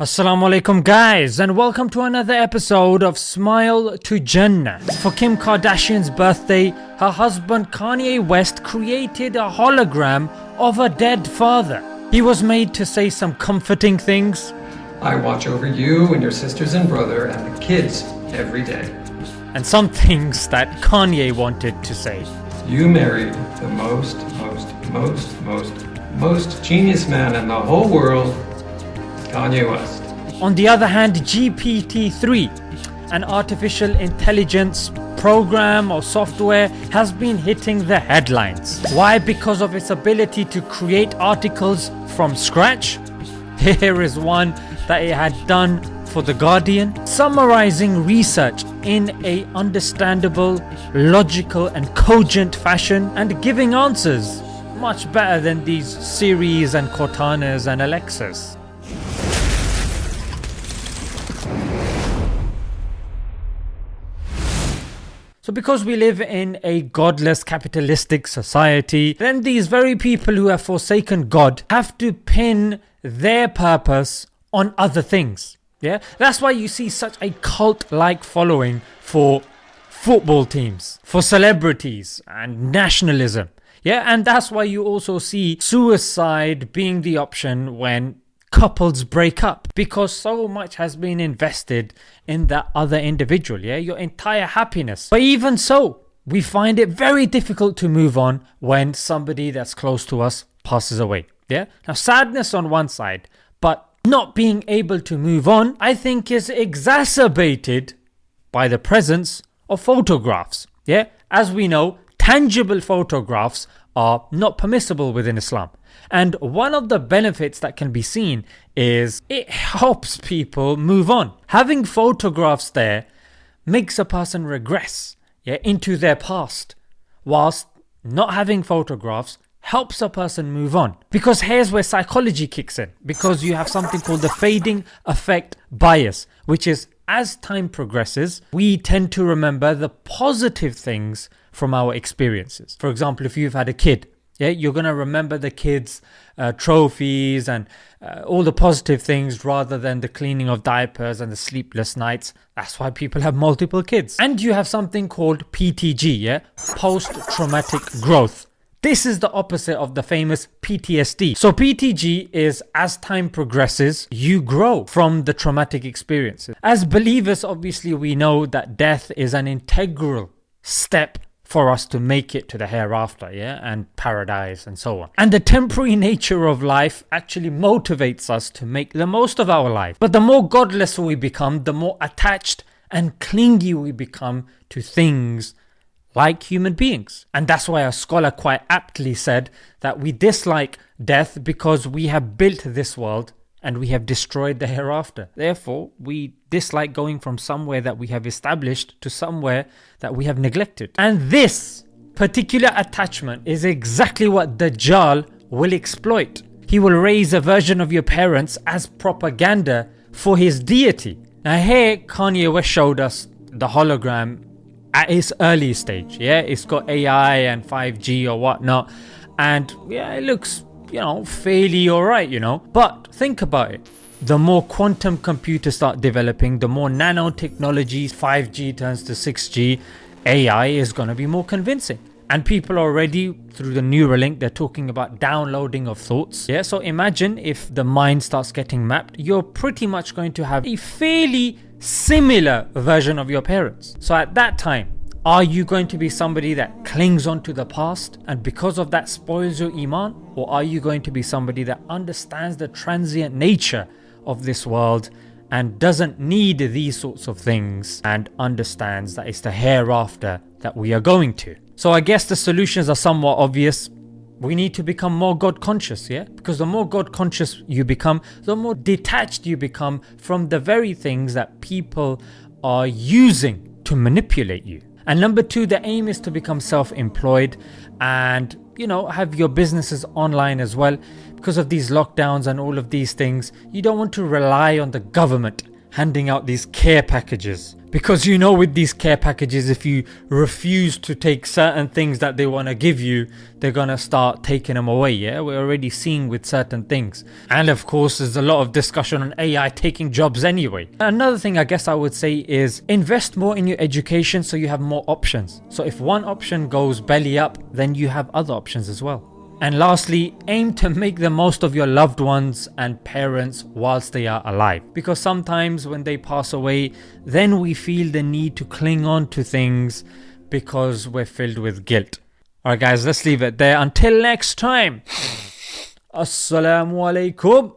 Assalamu alaikum guys and welcome to another episode of Smile to Jannah. For Kim Kardashian's birthday, her husband Kanye West created a hologram of a dead father. He was made to say some comforting things. I watch over you and your sisters and brother and the kids every day. And some things that Kanye wanted to say. You married the most, most, most, most, most genius man in the whole world Kanye West. On the other hand, GPT-3, an artificial intelligence program or software has been hitting the headlines. Why? Because of its ability to create articles from scratch. Here is one that it had done for The Guardian, summarizing research in a understandable, logical and cogent fashion and giving answers much better than these Siris and Cortanas and Alexas. So because we live in a godless capitalistic society, then these very people who have forsaken God have to pin their purpose on other things. Yeah, that's why you see such a cult like following for football teams, for celebrities and nationalism. Yeah, and that's why you also see suicide being the option when couples break up because so much has been invested in that other individual yeah? Your entire happiness. But even so we find it very difficult to move on when somebody that's close to us passes away yeah? Now sadness on one side but not being able to move on I think is exacerbated by the presence of photographs yeah? As we know tangible photographs are not permissible within Islam. And one of the benefits that can be seen is it helps people move on. Having photographs there makes a person regress yeah, into their past whilst not having photographs helps a person move on. Because here's where psychology kicks in. Because you have something called the fading affect bias which is as time progresses we tend to remember the positive things from our experiences. For example if you've had a kid yeah, you're gonna remember the kids' uh, trophies and uh, all the positive things rather than the cleaning of diapers and the sleepless nights. That's why people have multiple kids. And you have something called PTG, yeah, post-traumatic growth. This is the opposite of the famous PTSD. So PTG is as time progresses, you grow from the traumatic experiences. As believers, obviously we know that death is an integral step for us to make it to the hereafter yeah and paradise and so on. And the temporary nature of life actually motivates us to make the most of our life. But the more godless we become the more attached and clingy we become to things like human beings. And that's why a scholar quite aptly said that we dislike death because we have built this world and we have destroyed the hereafter. Therefore, we dislike going from somewhere that we have established to somewhere that we have neglected. And this particular attachment is exactly what Dajjal will exploit. He will raise a version of your parents as propaganda for his deity. Now here Kanye West showed us the hologram at its early stage, yeah, it's got AI and 5G or whatnot and yeah it looks you know fairly alright you know. But think about it. The more quantum computers start developing the more nanotechnologies 5G turns to 6G AI is gonna be more convincing. And people already through the Neuralink they're talking about downloading of thoughts. Yeah so imagine if the mind starts getting mapped you're pretty much going to have a fairly similar version of your parents. So at that time are you going to be somebody that clings on to the past and because of that spoils your iman or are you going to be somebody that understands the transient nature of this world and doesn't need these sorts of things and understands that it's the hereafter that we are going to. So I guess the solutions are somewhat obvious. We need to become more God conscious yeah because the more God conscious you become the more detached you become from the very things that people are using to manipulate you. And number two, the aim is to become self-employed and you know have your businesses online as well. Because of these lockdowns and all of these things you don't want to rely on the government handing out these care packages Because you know, with these care packages, if you refuse to take certain things that they want to give you, they're gonna start taking them away. Yeah, we're already seeing with certain things. And of course, there's a lot of discussion on AI taking jobs anyway. Another thing I guess I would say is invest more in your education so you have more options. So if one option goes belly up, then you have other options as well. And lastly, aim to make the most of your loved ones and parents whilst they are alive. Because sometimes when they pass away, then we feel the need to cling on to things because we're filled with guilt. Alright guys, let's leave it there. Until next time. Assalamu alaikum.